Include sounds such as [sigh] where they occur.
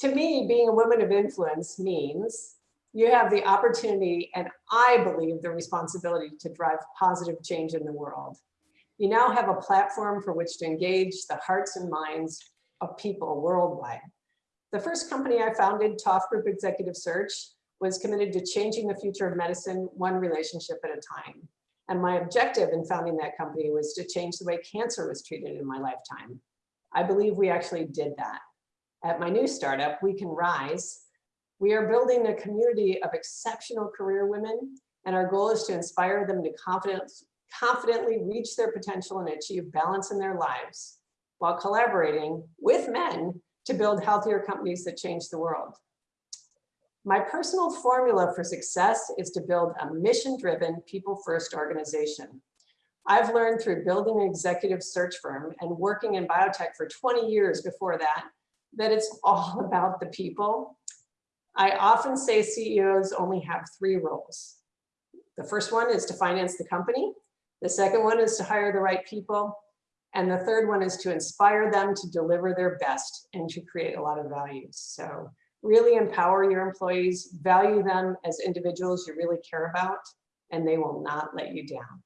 To me, being a woman of influence means you have the opportunity and I believe the responsibility to drive positive change in the world. You now have a platform for which to engage the hearts and minds of people worldwide. The first company I founded, Toft Group Executive Search, was committed to changing the future of medicine one relationship at a time. And my objective in founding that company was to change the way cancer was treated in my lifetime. I believe we actually did that. At my new startup, We Can Rise, we are building a community of exceptional career women, and our goal is to inspire them to confidence, confidently reach their potential and achieve balance in their lives, while collaborating with men to build healthier companies that change the world. My personal formula for success is to build a mission-driven, people-first organization. I've learned through building an executive search firm and working in biotech for 20 years before that, that it's all [laughs] about the people. I often say CEOs only have three roles. The first one is to finance the company. The second one is to hire the right people. And the third one is to inspire them to deliver their best and to create a lot of value. So really empower your employees, value them as individuals you really care about, and they will not let you down.